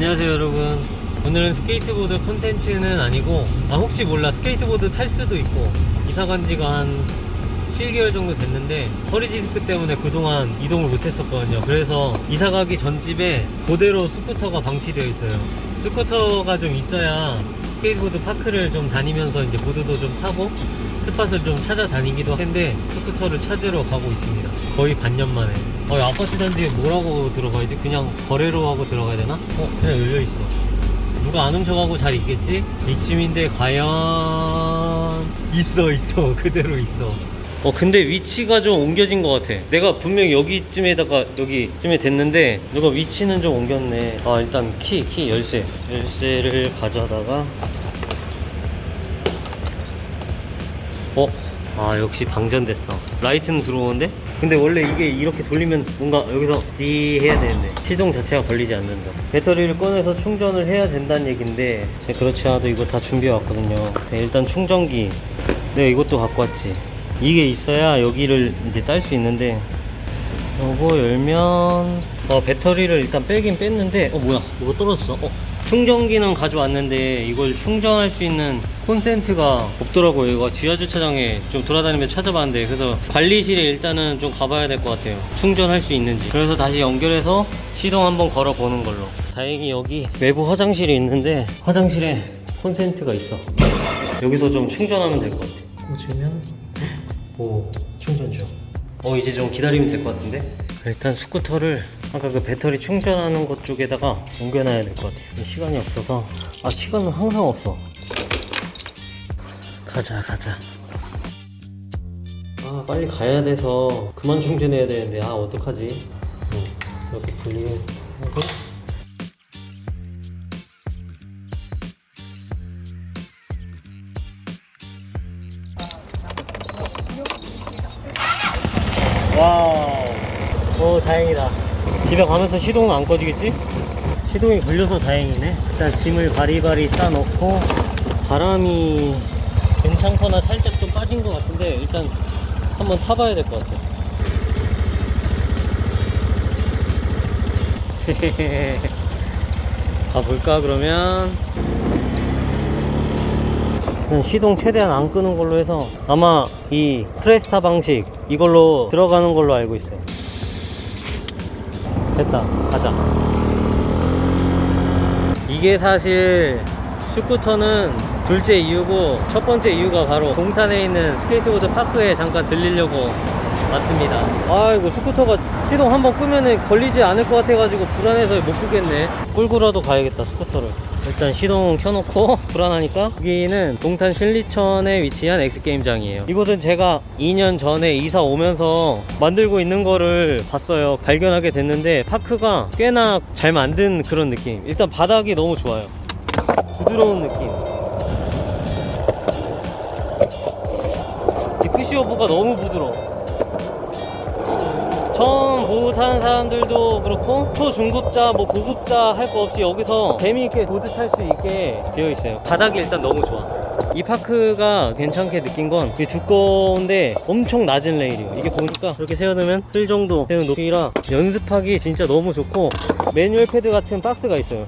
안녕하세요 여러분. 오늘은 스케이트보드 콘텐츠는 아니고 아 혹시 몰라. 스케이트보드 탈 수도 있고 이사 간 지가 한 7개월 정도 됐는데 허리 디스크 때문에 그동안 이동을 못했었거든요. 그래서 이사 가기 전 집에 그대로 스쿠터가 방치되어 있어요. 스쿠터가 좀 있어야 스케이트보드 파크를 좀 다니면서 이제 보드도 좀 타고 spot을 좀 찾아다니기도 한데 스쿠터를 찾으러 가고 있습니다. 거의 반년 만에. 어, 이 아파트 단지에 뭐라고 들어가야지? 그냥 거래로 하고 들어가야 되나? 어 그냥 열려있어. 누가 안 훔쳐가고 잘 있겠지? 이쯤인데 과연 있어 있어. 그대로 있어. 어 근데 위치가 좀 옮겨진 것 같아. 내가 분명 여기쯤에다가 여기쯤에 됐는데 누가 위치는 좀 옮겼네. 아 일단 키 키 열쇠. 열쇠를 가져다가 어? 아 역시 방전됐어. 라이트는 들어오는데? 근데 원래 이게 이렇게 돌리면 뭔가 여기서 띠 해야 되는데 시동 자체가 걸리지 않는다. 배터리를 꺼내서 충전을 해야 된다는 얘긴데 제가 그렇지 않아도 이거 다 준비해 왔거든요. 네, 일단 충전기. 내가 이것도 갖고 왔지. 이게 있어야 여기를 이제 딸 수 있는데 요거 열면 어 배터리를 일단 빼긴 뺐는데 어 뭐야? 뭐가 떨어졌어? 어 충전기는 가져왔는데 이걸 충전할 수 있는 콘센트가 없더라고요. 이거 지하주차장에 좀 돌아다니면서 찾아봤는데 그래서 관리실에 일단은 좀 가봐야 될 것 같아요. 충전할 수 있는지. 그래서 다시 연결해서 시동 한번 걸어 보는 걸로. 다행히 여기 외부 화장실이 있는데 화장실에 콘센트가 있어. 여기서 좀 충전하면 될 것 같아 꽂으면 오 충전 중. 어 이제 좀 기다리면 될 것 같은데? 일단 스쿠터를 아까 그 배터리 충전하는 곳 쪽에다가 옮겨놔야 될 것 같아. 시간이 없어서 아 시간은 항상 없어. 가자 가자. 아 빨리 가야 돼서 그만 충전해야 되는데 아 어떡하지? 응, 이렇게 분리하고 와우. 오, 다행이다. 집에 가면서 시동은 안 꺼지겠지? 시동이 걸려서 다행이네. 일단 짐을 바리바리 싸놓고, 바람이 괜찮거나 살짝 좀 빠진 것 같은데, 일단 한번 타봐야 될 것 같아. 가볼까, 그러면? 시동 최대한 안 끄는 걸로 해서 아마 이 프레스타 방식 이걸로 들어가는 걸로 알고 있어요 됐다. 가자. 이게 사실 스쿠터는 둘째 이유고 첫 번째 이유가 바로 동탄에 있는 스케이트보드 파크에 잠깐 들리려고 왔습니다. 아이고 스쿠터가 시동 한번 끄면은 걸리지 않을 것 같아가지고 불안해서 못 끄겠네. 끌고라도 가야겠다 스쿠터를 일단 시동 켜놓고 불안하니까 여기는 동탄 신리천에 위치한 엑스게임장이에요. 이곳은 제가 2년 전에 이사 오면서 만들고 있는 거를 봤어요. 발견하게 됐는데 파크가 꽤나 잘 만든 그런 느낌. 일단 바닥이 너무 좋아요. 부드러운 느낌. 이 push over가 너무 부드러워 처음 보드 타는 사람들도 그렇고 초중급자 뭐 고급자 할 거 없이 여기서 재미있게 보드 탈 수 있게 되어 있어요. 바닥이 일단 너무 좋아. 이 파크가 괜찮게 느낀 건 이게 두꺼운데 엄청 낮은 레일이에요. 이게 보니까 이렇게 세워두면 틀 정도 되는 높이라 연습하기 진짜 너무 좋고 매뉴얼 패드 같은 박스가 있어요.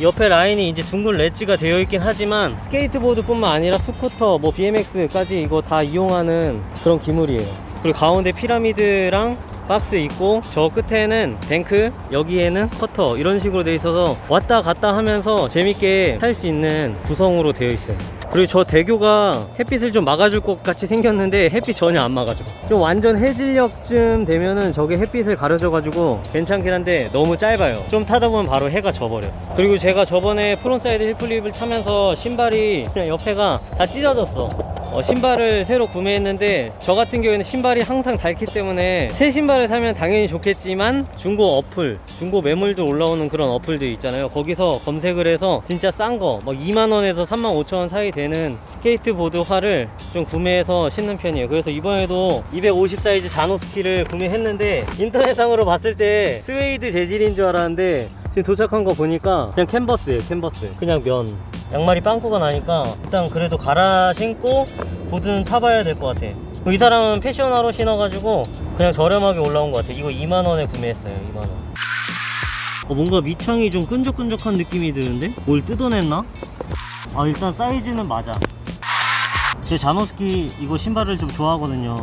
옆에 라인이 이제 둥근 ledge가 되어 있긴 하지만 스케이트보드 뿐만 아니라 스쿠터 뭐 BMX까지 이거 다 이용하는 그런 기물이에요. 그리고 가운데 피라미드랑 박스 있고 저 끝에는 뱅크 여기에는 쿼터 이런 식으로 되어 있어서 왔다 갔다 하면서 재밌게 탈수 있는 구성으로 되어 있어요. 그리고 저 대교가 햇빛을 좀 막아줄 것 같이 생겼는데 햇빛 전혀 안 막아줘. 좀 완전 해질녘쯤 되면은 저게 햇빛을 가려져 가지고 괜찮긴 한데 너무 짧아요. 좀 타다 보면 바로 해가 져버려 그리고 제가 저번에 frontside heelflip을 타면서 신발이 그냥 옆에가 다 찢어졌어 어, 신발을 새로 구매했는데 저 같은 경우에는 신발이 항상 닳기 때문에 새 신발을 사면 당연히 좋겠지만 중고 어플 중고 매물들 올라오는 그런 어플들 있잖아요. 거기서 검색을 해서 진짜 싼거뭐 2만원에서 3만 5천원 사이 되는 스케이트보드화를 좀 구매해서 신는 편이에요. 그래서 이번에도 250 사이즈 Janoski를 구매했는데 인터넷상으로 봤을 때 스웨이드 재질인 줄 알았는데 지금 도착한 거 보니까 그냥 캔버스예요 캔버스. 그냥 면. 양말이 빵꾸가 나니까 일단 그래도 갈아 신고 보드는 타봐야 될 것 같아. 이 사람은 패션화로 신어가지고 그냥 저렴하게 올라온 것 같아. 이거 2만원에 구매했어요 2만원. 어, 뭔가 밑창이 좀 끈적끈적한 느낌이 드는데? 뭘 뜯어냈나? 아 일단 사이즈는 맞아. 제 자노스키 이거 신발을 좀 좋아하거든요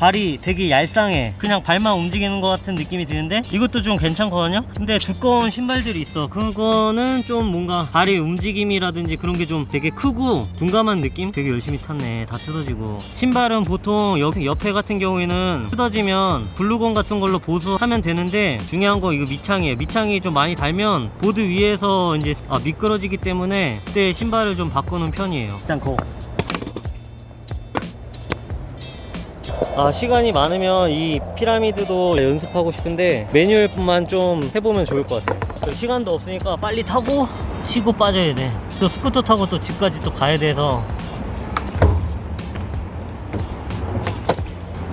발이 되게 얄쌍해. 그냥 발만 움직이는 것 같은 느낌이 드는데 이것도 좀 괜찮거든요? 근데 두꺼운 신발들이 있어. 그거는 좀 뭔가 발의 움직임이라든지 그런 게 좀 되게 크고 둔감한 느낌? 되게 열심히 탔네. 다 뜯어지고. 신발은 보통 옆, 옆에 같은 경우에는 뜯어지면 글루건 같은 걸로 보수하면 되는데 중요한 거 이거 밑창이에요. 밑창이 좀 많이 닳면 보드 위에서 이제 아, 미끄러지기 때문에 그때 신발을 좀 바꾸는 편이에요. 일단 거 아 시간이 많으면 이 피라미드도 연습하고 싶은데 매뉴얼뿐만 좀 해보면 좋을 것 같아요. 저 시간도 없으니까 빨리 타고 치고 빠져야 돼또 스쿠터 타고 또 집까지 또 가야 돼서.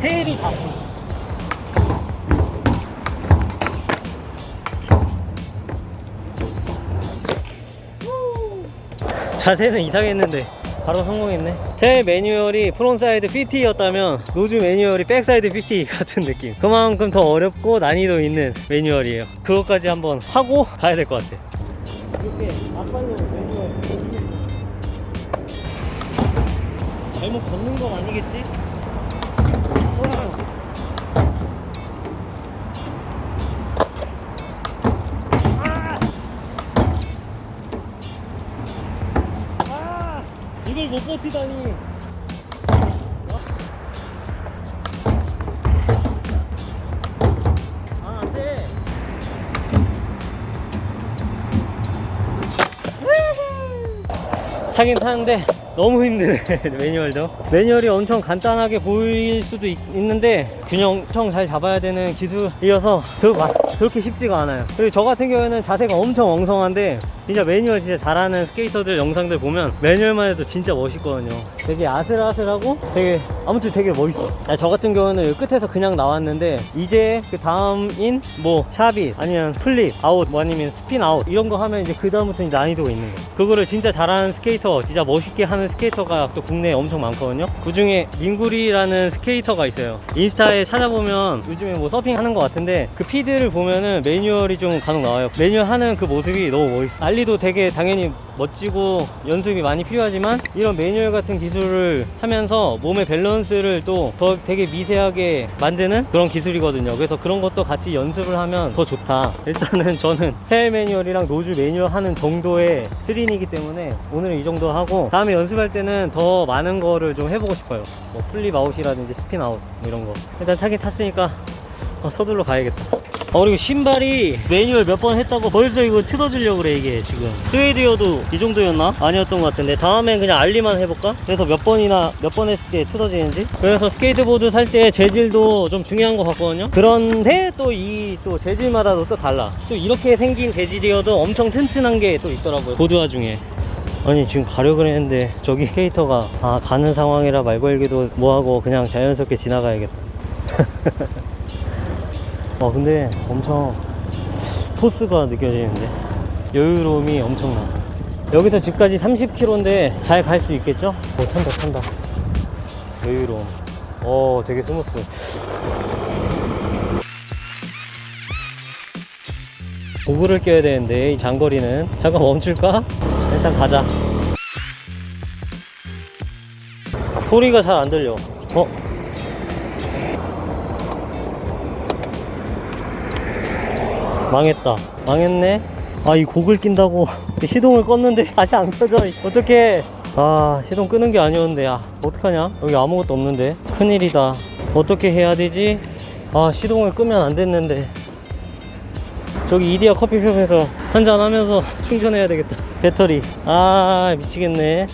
tail이 다 자세는 이상했는데 바로 성공했네. tail 매뉴얼이 frontside 50였다면 nose 매뉴얼이 backside 50 같은 느낌. 그만큼 더 어렵고 난이도 있는 매뉴얼이에요. 그것까지 한번 하고 가야 될 것 같아. 이렇게 앞방향 매뉴얼 잘못 걷는 건 아니겠지? 못 버티다니. 아, 안 돼. 타긴 타는데 너무 힘드네 매뉴얼도. 매뉴얼이 엄청 간단하게 보일 수도 있, 는데 균형 엄청 잘 잡아야 되는 기술이어서 그, 막 그렇게 쉽지가 않아요. 그리고 저 같은 경우에는 자세가 엄청 엉성한데 진짜 매뉴얼 진짜 잘하는 스케이터들 영상들 보면 매뉴얼만 해도 진짜 멋있거든요. 되게 아슬아슬하고 되게 아무튼 되게 멋있어. 아, 저 같은 경우는 끝에서 그냥 나왔는데 이제 그 다음인 뭐 shove it 아니면 flip out 뭐 아니면 spin out 이런 거 하면 이제 그 다음부터 난이도가 있는 거예요. 그거를 진짜 잘하는 스케이터 진짜 멋있게 하는 스케이터가 또 국내에 엄청 많거든요. 그 중에 민구리라는 스케이터가 있어요. 인스타에 찾아보면 요즘에 뭐 서핑 하는 것 같은데 그 피드를 보면은 매뉴얼이 좀 간혹 나와요. 매뉴얼 하는 그 모습이 너무 멋있어 ollie도 되게 당연히 멋지고 연습이 많이 필요하지만 이런 매뉴얼 같은 기술을 하면서 몸의 밸런스를 또 더 되게 미세하게 만드는 그런 기술이거든요. 그래서 그런 것도 같이 연습을 하면 더 좋다. 일단은 저는 tail 매뉴얼이랑 nose 매뉴얼 하는 정도의 스린이기 때문에 오늘은 이 정도 하고 다음에 연습 할 때는 더 많은 거를 좀 해보고 싶어요. 뭐 flip out이라든지 spin out 뭐 이런 거. 일단 타긴 탔으니까 어, 서둘러 가야겠다. 어 그리고 신발이 매뉴얼 몇 번 했다고 벌써 이거 틀어지려고 그래 이게 지금. 스웨이드여도 이 정도였나? 아니었던 것 같은데. 다음엔 그냥 ollie만 해볼까? 그래서 몇 번이나 몇 번 했을 때 틀어지는지? 그래서 스케이트보드 살 때 재질도 좀 중요한 것 같거든요. 그런데 또이또 재질마다도 또 달라. 또 이렇게 생긴 재질이어도 엄청 튼튼한 게 또 있더라고요. 보드화 중에 아니 지금 가려고 했는데 저기 스케이터가 아 가는 상황이라 말 걸기도 뭐하고 그냥 자연스럽게 지나가야겠다. 와 근데 엄청 포스가 느껴지는데? 여유로움이 엄청나. 여기서 집까지 30km인데 잘 갈 수 있겠죠? 오 탄다 탄다. 여유로움. 오 되게 스무스 고글을 껴야 되는데 이 장거리는. 잠깐 멈출까? 일단 가자. 소리가 잘 안 들려. 어? 망했다. 망했네? 아 이 곡을 낀다고. 시동을 껐는데 다시 안 켜져. 어떡해. 아 시동 끄는 게 아니었는데. 야 어떡하냐? 여기 아무것도 없는데. 큰일이다. 어떻게 해야 되지? 아 시동을 끄면 안 됐는데 저기 이디야 커피숍에서 한잔 하면서 충전해야 되겠다. 배터리. 아 미치겠네.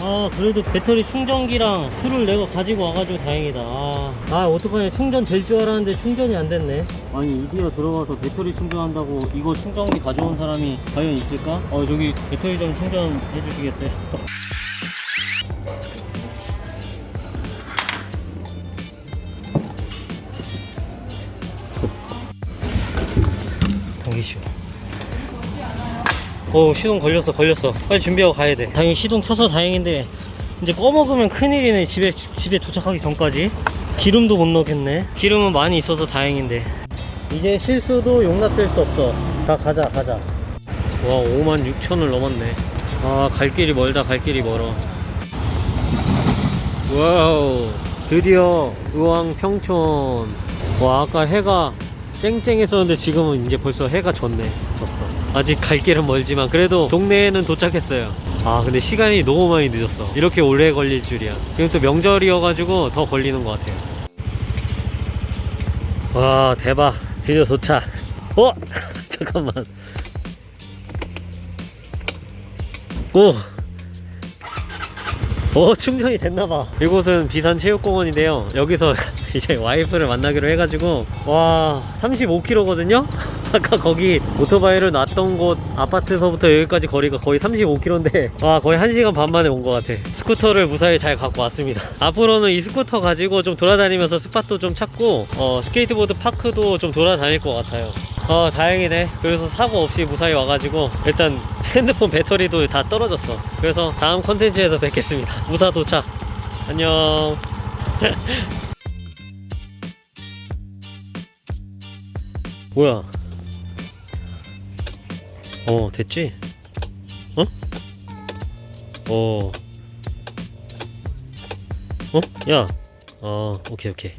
아 그래도 배터리 충전기랑 tool을 내가 가지고 와가지고 다행이다. 아, 아 어떡하냐 충전 될 줄 알았는데 충전이 안 됐네. 아니 이디야 들어가서 배터리 충전한다고 이거 충전기 가져온 사람이 과연 있을까? 어 저기 배터리 좀 충전해 주시겠어요? 당기시오. 어 시동 걸렸어 걸렸어. 빨리 준비하고 가야 돼. 당연히 시동 켜서 다행인데 이제 꺼먹으면 큰일이네 집에 집에 도착하기 전까지. 기름도 못 넣겠네. 기름은 많이 있어서 다행인데. 이제 실수도 용납될 수 없어. 다 가자 가자. 와 5만 6천을 넘었네. 아 갈 길이 멀다 갈 길이 멀어. wow 드디어 의왕 평촌. 와 아까 해가 쨍쨍했었는데 지금은 이제 벌써 해가 졌네 졌어. 아직 갈 길은 멀지만 그래도 동네에는 도착했어요. 아 근데 시간이 너무 많이 늦었어. 이렇게 오래 걸릴 줄이야. 지금 또 명절이어가지고 더 걸리는 것 같아요. 와 대박. 드디어 도착. 어? 잠깐만. 오! 오 충전이 됐나봐. 이곳은 비산 체육공원인데요. 여기서 이제 와이프를 만나기로 해가지고 와 35km거든요? 아까 거기 오토바이를 놨던 곳 아파트서부터 여기까지 거리가 거의 35km인데 와 거의 1시간 반 만에 온 것 같아. 스쿠터를 무사히 잘 갖고 왔습니다. 앞으로는 이 스쿠터 가지고 좀 돌아다니면서 spot도 좀 찾고 어, 스케이트보드 park도 좀 돌아다닐 것 같아요. 어 다행이네. 그래서 사고 없이 무사히 와가지고 일단 핸드폰 배터리도 다 떨어졌어. 그래서 다음 컨텐츠에서 뵙겠습니다. 무사 도착. 안녕 뭐야 어 됐지? 어? 어 어? 야 어 오케이 오케이